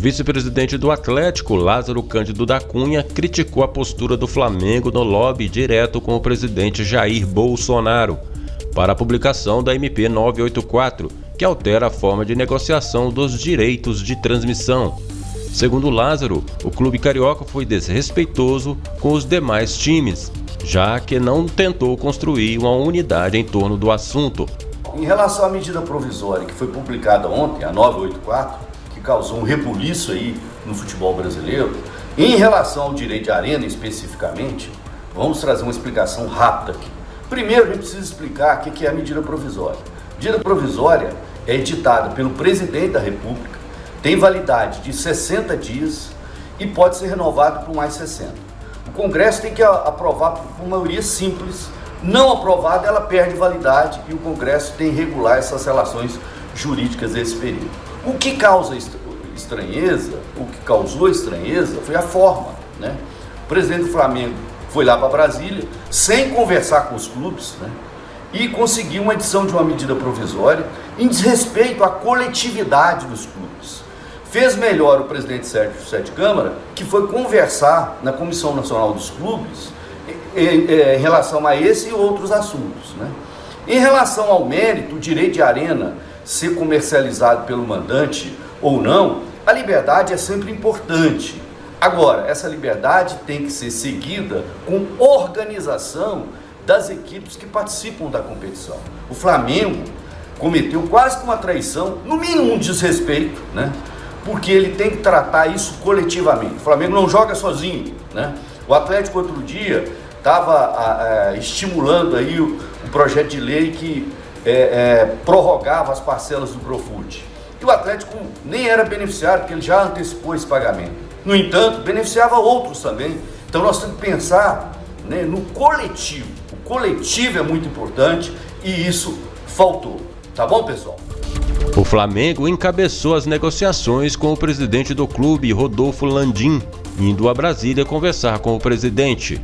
vice-presidente do Atlético, Lázaro Cândido da Cunha, criticou a postura do Flamengo no lobby direto com o presidente Jair Bolsonaro para a publicação da MP 984, que altera a forma de negociação dos direitos de transmissão. Segundo Lázaro, o clube carioca foi desrespeitoso com os demais times, já que não tentou construir uma unidade em torno do assunto. Em relação à medida provisória que foi publicada ontem, a 984, que causou um rebuliço aí no futebol brasileiro, em relação ao direito de arena especificamente, vamos trazer uma explicação rápida aqui. Primeiro, a gente precisa explicar o que é a medida provisória. Medida provisória é editada pelo presidente da República, tem validade de 60 dias e pode ser renovado por mais 60. O Congresso tem que aprovar por maioria simples, não aprovada ela perde validade e o Congresso tem que regular essas relações jurídicas desse período. O que causa estranheza, o que causou estranheza foi a forma. Né? O presidente do Flamengo foi lá para Brasília, sem conversar com os clubes, né? e conseguiu uma edição de uma medida provisória em desrespeito à coletividade dos clubes. Fez melhor o presidente Sérgio Sete Câmara, que foi conversar na Comissão Nacional dos Clubes em, em, em relação a esse e outros assuntos. Né? Em relação ao mérito, o direito de arena ser comercializado pelo mandante ou não, a liberdade é sempre importante. Agora, essa liberdade tem que ser seguida com organização das equipes que participam da competição. O Flamengo cometeu quase uma traição, no mínimo um desrespeito, né? Porque ele tem que tratar isso coletivamente. O Flamengo não joga sozinho, né? O Atlético outro dia estava estimulando aí o, o, projeto de lei que é, é, prorrogava as parcelas do Profute. E o Atlético nem era beneficiário, porque ele já antecipou esse pagamento. No entanto, beneficiava outros também. Então nós temos que pensar né, no coletivo. O coletivo é muito importante e isso faltou. Tá bom, pessoal? O Flamengo encabeçou as negociações com o presidente do clube, Rodolfo Landim, indo a Brasília conversar com o presidente.